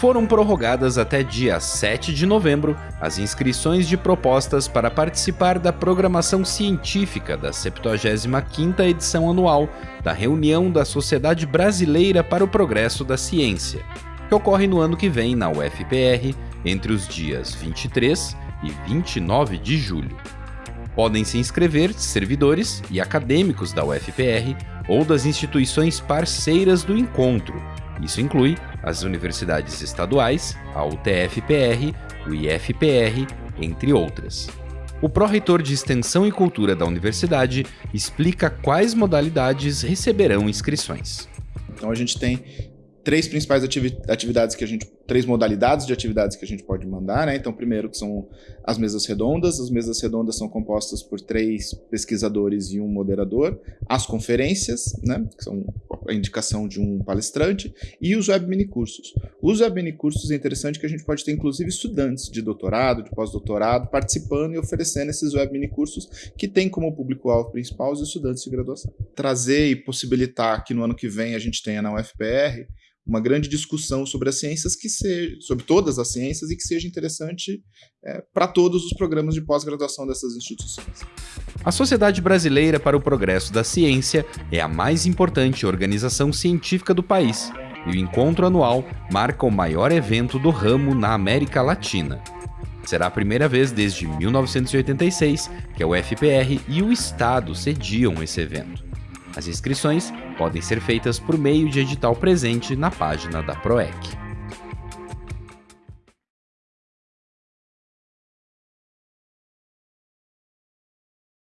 foram prorrogadas até dia 7 de novembro as inscrições de propostas para participar da programação científica da 75ª edição anual da reunião da Sociedade Brasileira para o Progresso da Ciência, que ocorre no ano que vem na UFPR entre os dias 23 e 29 de julho. Podem se inscrever servidores e acadêmicos da UFPR ou das instituições parceiras do encontro. Isso inclui as universidades estaduais, a UTF-PR, o IFPR, entre outras. O pró-reitor de Extensão e Cultura da universidade explica quais modalidades receberão inscrições. Então a gente tem três principais atividades que a gente, três modalidades de atividades que a gente pode mandar, né? Então, primeiro que são as mesas redondas. As mesas redondas são compostas por três pesquisadores e um moderador. As conferências, né? Que são a indicação de um palestrante e os web minicursos. Os web minicursos é interessante que a gente pode ter inclusive estudantes de doutorado, de pós-doutorado participando e oferecendo esses web minicursos que tem como público-alvo principal os estudantes de graduação. Trazer e possibilitar que no ano que vem a gente tenha na UFPR uma grande discussão sobre as ciências que seja, sobre todas as ciências e que seja interessante é, para todos os programas de pós-graduação dessas instituições. A Sociedade Brasileira para o Progresso da Ciência é a mais importante organização científica do país e o encontro anual marca o maior evento do ramo na América Latina. Será a primeira vez desde 1986 que a UFPR e o Estado sediam esse evento. As inscrições podem ser feitas por meio de edital presente na página da PROEC.